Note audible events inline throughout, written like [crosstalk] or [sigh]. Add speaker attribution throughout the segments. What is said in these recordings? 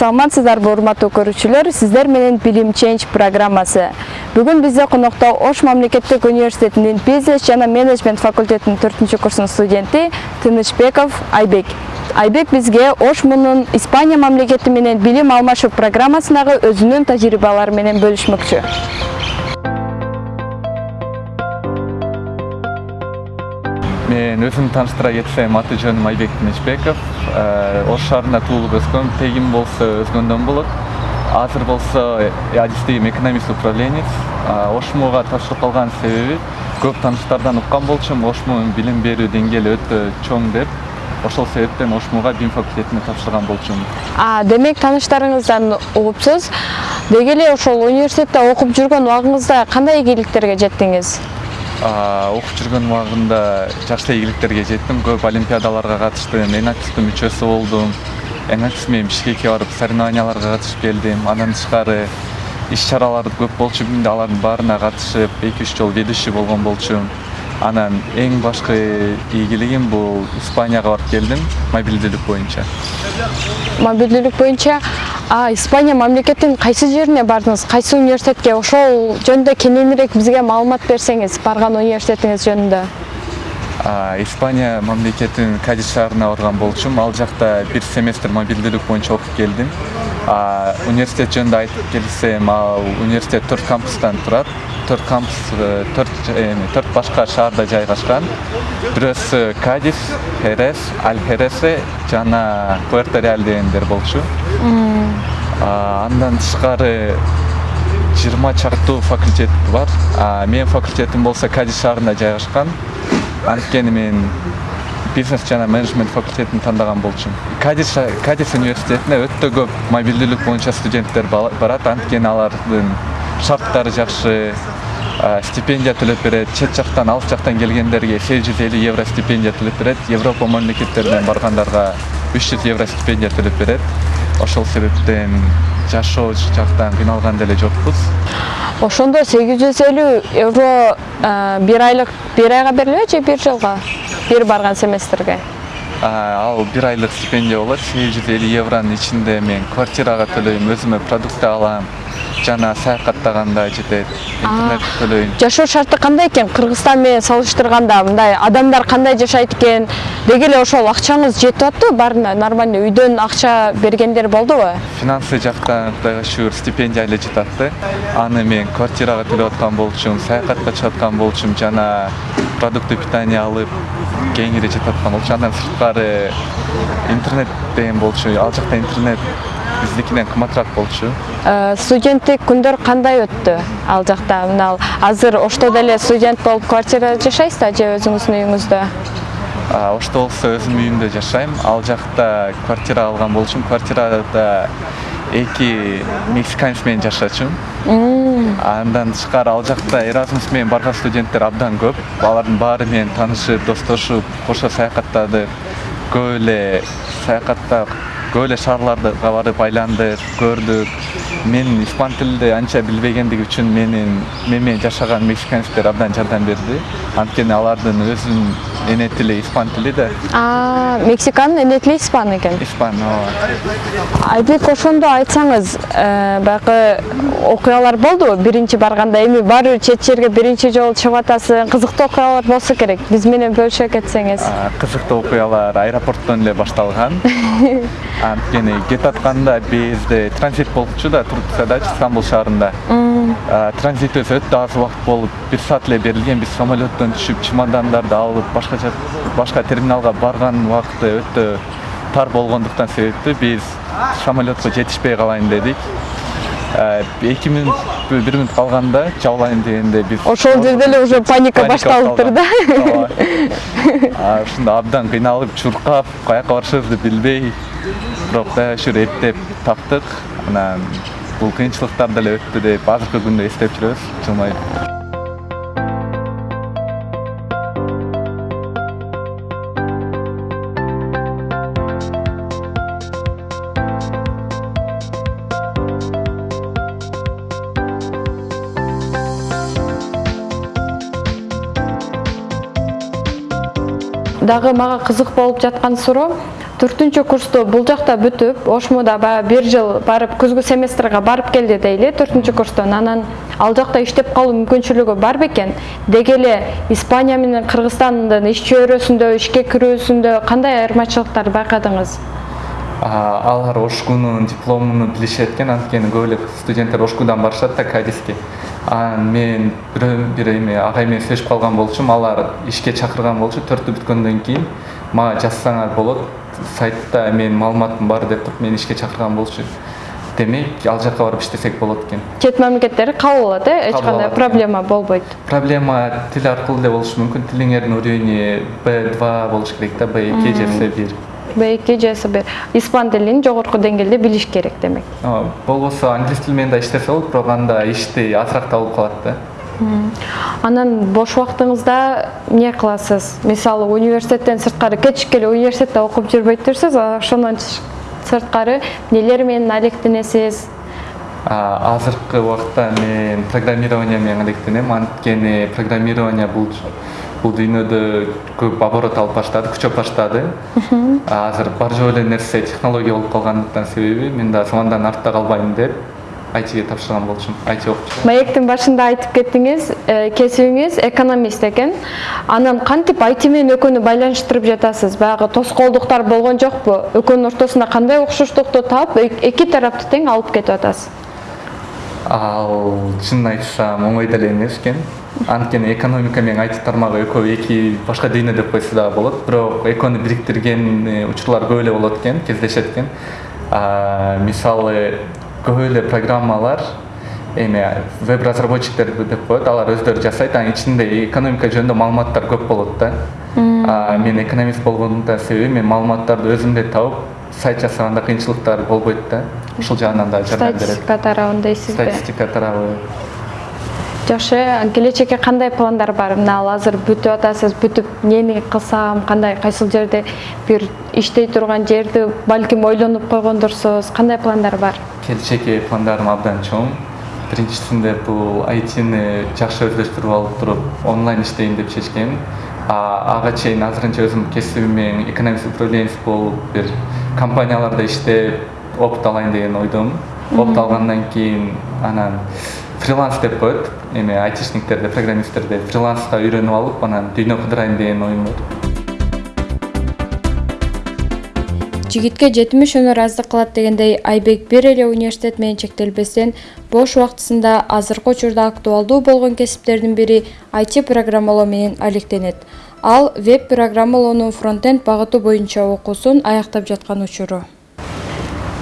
Speaker 1: саламатсыздарбы урматтуу көрүүчүлөр сиздер менен билим ченж программасы. Бүгүн бизде конокто ош мамлекеттик университетинин бизнес жана менеджмент факультетинин төртүнчү курсунун студенти тынычбеков айбек. Айбек бизге ош мунун испания мамлекети менен билим алмашуу программасындагы өзүнүн тажрыйбалары менен бөлүшмөкчү.
Speaker 2: Мен өзүмдү тааныштыра кетсем аты жөнүм айбек тынычбеков э, ош шаарында туулуп өскөм тегим болсо өзгөндөн болот. Азыр болсо адис дейм экономист управленец. Ошмуга тапшырып калган себеби көп тааныштардан уккан болчумун ошмунун билим берүү деңгээли өтө чоң деп ошол себептен ошмуга бим факультетине тапшырган болчумун.
Speaker 1: Демек тааныштарыңыздан угупсуз. Деги эле ошол университетте окуп жүргөн убагыңызда кандай ийгиликтерге жеттиңиз
Speaker 2: окуп жүргөн убагымда жакшы ийгиликтерге жеттим. Көп олимпиадаларга катыштым активдүү мүчөсү болдум. Менен бишкекке барып соревнованияларга катышып келдим. Андан тышкары иш чаралар көп болчу алардын баарына катышып эки үч жолу ведущий болгон болчумун анан эң башкы ийгилигим бул испанияга барып келдим мобилдүүлүк боюнча.
Speaker 1: Мобилдүүлүк боюнча испания мамлекетинин кайсы жерине бардыңыз? Кайсы университетке? Ошол жөнүндө кененирээк бизге маалымат берсеңиз барган университетиңиз жөнүндө
Speaker 2: испания мамлекетинин кадис шаарына барган болчумун ал жакта бир семестр мобилдүүлүк боюнча окуп келдим. Университет жөнүндө айтып келсем ал университет төрт кампустан турат. Төрт кампус э, төрт эми төрт башка шаарда жайгашкан. Бирөөсү кадис херес альхересе жана пуэрто реаль дегендер болчу. Андан тышкары жыйырма чактуу факультет бар. Менин факультетим болсо кадис шаарында жайгашкан. Анткени мен бизнес жана менеджмент факультетин тандаган болчумун кадис кадис университетине өтө көп мобилдүүлүк боюнча студенттер барат анткени алардын шарттары жакшы стипендия төлөп берет чет жактан алыс жактан келгендерге сегиз жүз элүү евро стипендия төлөп берет европа мамлекеттеринен баргандарга үч жүз евро стипендия төлөп берет. Ошол себептен жашоо жактан кыйналган деле жокпуз.
Speaker 1: Ошондо сегиз жүз элүү евро бир айлык бир айга берилеби же бир жылга? Бир барган семестрге?
Speaker 2: Ал бир айлык стипендия болот. Сегиз жүз элүү евронун ичинде мен квартирага төлөйм өзүмө продукты алам жана саякаттаганда жетет интернет төлөйм
Speaker 1: жашоо шарты кандай экен? Кыргызстан менен салыштырганда мындай адамдар кандай жашайт экен? Деги эле ошол акчаңыз жетип атпы баарына нормальный үйдөн акча бергендер болдубу
Speaker 2: финансы жактан кудайга шүгүр стипендия эле жетип атты. Аны мен квартирага төлөп аткан болчумун саякатка чыгып аткан болчумун жана продукты питания алып кеңири жетип аткан болчу андан сырткары интернет деген болчу ал жакта интернет биздикинен кымбатыраак болчу
Speaker 1: студенттик күндөр кандай өттү ал жакта мына азыр ошто деле студент болуп квартирада жашайсыз да же өзүңүздүн үйүңүздө
Speaker 2: ошто болсо өзүмдүн үйүмдө жашайм ал жакта квартира алган болчумун квартирада эки мексиканец менен жашачумун андан тышкары ал жакта эразмус менен барган студенттер абдан көп. Алардын баары менен таанышып достошуп кошо саякаттадык көп эле саякаттап көп эле шаарларга барып айландык көрдүк. Мен испан тилинде анча билбегендиги үчүн менин мен менен жашаган мексиканецтер абдан жардам берди. Анткени алардын өзүнүн эне тили испан тили да.
Speaker 1: Мексиканын эне тили испан экен?
Speaker 2: Испан ооба.
Speaker 1: Айбек ошондо айтсаңыз э, баягы окуялар болдубу биринчи барганда эми баары бир чет жерге биринчи жолу чыгып атасың. Кызыктуу окуялар болсо керек. Биз менен бөлүшө кетсеңиз.
Speaker 2: Кызыктуу окуялар аэропорттон эле башталган [laughs] анткени кетип атканда бизде транзит болчу да турциядачы стамбул шаарында транзитибиз өтө аз убакыт болуп бир саат эле берилген биз самолеттон түшүп чемодандарды алып башка башка терминалга барган убакыты өтө тар болгондуктан себептүү биз самолетко жетишпей калайын дедик эки мүнөт бир мүнөт калганда жабылайын дегенде биз
Speaker 1: ошол жерде эле уже паника башталыптыр да.
Speaker 2: Ушунда абдан кыйналып чуркап каяка барышыбызды билбей бирок кудайга шүгүр эптеп таптык. Анан бул кыйынчылыктар деле өттү деп азыркы күндө эстеп жүрөбүз. Жылмайып
Speaker 1: дагы мага кызык болуп жаткан суроо төртүнчү курсту бул жакта бүтүп ошмуда баягы бир жыл барып күзгү семестрге барып келди дейли. Төртүнчү курстон анан ал жакта иштеп калуу мүмкүнчүлүгү бар бекен. Деги эле испания менен кыргызстандын иш чөйрөсүндө ишке кирүүсүндө кандай айырмачылыктарды байкадыңыз?
Speaker 2: Алар ошкунун дипломун билишет экен. Анткени көп эле студенттер ошкудан барышат да кадиске анан мен бирөө бир эме агай менен сүйлөшүп калган болчумун алар ишке чакырган болчу. Төрттү бүткөндөн кийин мага жазсаңар болот сайтта менин маалыматым бар деп туруп мени ишке чакырган болчу демек ал жака барып иштесек болот экен
Speaker 1: чет мамлекеттери кабыл алат э эч кандай проблема болбойт
Speaker 2: проблема тил аркылуу эле болушу мүмкүн тилиңердин уровени б два болуш керек да б эки же с бир
Speaker 1: б эки же с бир испан тилин жогорку деңгээлде билиш керек демек.
Speaker 2: Болбосо англис тили менен да иштесе болот бирок анда ишти азыраак табылып калат да.
Speaker 1: Анан бош убактыңызда эмне кыласыз? Мисалы университеттен сырткары кечик эле университетте окуп жүрбөйтүрсүз ошондон сырткары эмнелер менен алектенесиз?
Speaker 2: Азыркы убакта мен программирование менен алектенем. Анткени программирование бул бул дүйнөдө көп оборот алып баштады күчөп баштады. Азыр бар жок эле нерсе технология болуп калгандыктан себеби мен дагы замандан артта калбайм деп айтиге тапшырган болчумун айти окуп
Speaker 1: маектин башында айтып кеттиңиз э, кесибиңиз экономист экен. Анан кантип айти менен экөөнү байланыштырып жатасыз? Баягы тоскоолдуктар болгон жокпу? Экөөнүн ортосунда кандай окшоштукту таап эки тараптуу тең алып кетип атасыз.
Speaker 2: Ал чынын айтсам оңой деле эмес экен. Анткени экономика менен айти тармагы экөө эки башка дүйнө деп койсо дагы болот. Бирок экөөнү бириктирген э, учурлар көп эле болот экен кездешет экен. Мисалы көп эле программалар эме веб разработчиктер деп коет. Алар өздөрү жасайт. Анын ичинде экономика жөнүндө маалыматтар көп болот да. Мен экономист болгондун себеби мен маалыматтарды өзүм эле табып сайт жасаганда кыйынчылыктар болбойт да. Ушул жагынан дагы жардам берет.
Speaker 1: статистика тарабын дейсизби
Speaker 2: статистика тарабы.
Speaker 1: Жакшы келечекке кандай пландар бар? Мына азыр бүтүп атасыз бүтүп эмнени кылсам кандай кайсыл жерде бир иштей турган жерди балким ойлонуп койгондурсуз кандай пландар бар?
Speaker 2: Келечекке пландарым абдан чоң. Биринчисинде бул айтини жакшы өздөштүрүп алып туруп онлайн иштейин деп чечкем. Ага чейин азырынча өзүмдүн кесибим экономист управленец болуп бир компанияларда иштеп опыт алайын деген ойдомун опыт алгандан кийин анан фриланс деп коет. Эме айтишниктерде программисттерде фриланска үйрөнүп алып анан дүйнө кыдырайын деген оюм бар
Speaker 1: жигитке жетимиш өнөр аздык кылат дегендей айбек бир эле университет менен чектелбестен бош убактысында азыркы учурда актуалдуу болгон кесиптердин бири айти программалоо менен алектенет. Ал веб программалоонун фронтенд багыты боюнча окуусун аяктап жаткан учуру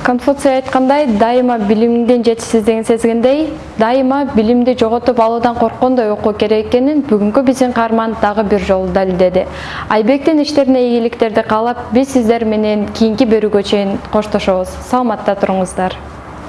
Speaker 1: конфуций айткандай дайыма билимиңдин жетишсиздигин сезгендей дайыма билимди жоготуп алуудан корккондой окуу керек экенин бүгүнкү биздин каарман дагы бир жолу далилдеди. Айбектин иштерине ийгиликтерди каалап биз сиздер менен кийинки берүүгө чейин коштошобуз. Саламатта туруңуздар